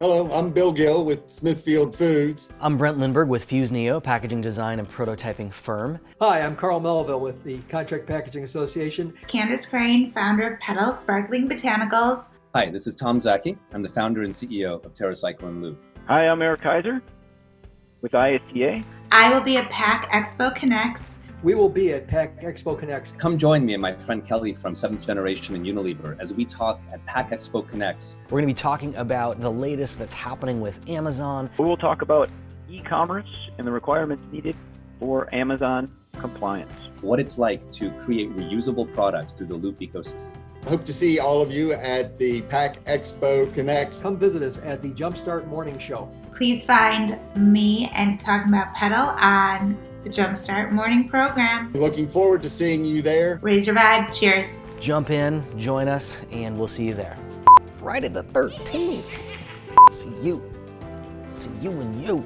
Hello, I'm Bill Gill with Smithfield Foods. I'm Brent Lindbergh with Fuse Neo, packaging design and prototyping firm. Hi, I'm Carl Melville with the Contract Packaging Association. Candace Crane, founder of Petal Sparkling Botanicals. Hi, this is Tom Szaky. I'm the founder and CEO of TerraCycle and Loop. Hi, I'm Eric Kaiser with ISTA. I will be at PACK Expo Connects. We will be at PACK Expo Connects. Come join me and my friend Kelly from Seventh Generation and Unilever as we talk at PACK Expo Connects. We're going to be talking about the latest that's happening with Amazon. We will talk about e-commerce and the requirements needed for Amazon compliance. What it's like to create reusable products through the Loop ecosystem. I hope to see all of you at the PACK Expo Connect. Come visit us at the Jumpstart Morning Show. Please find me and talking about Petal on the Jumpstart Morning Program. Looking forward to seeing you there. Raise your vibe. Cheers. Jump in, join us, and we'll see you there. Friday the 13th. See you. See you and you.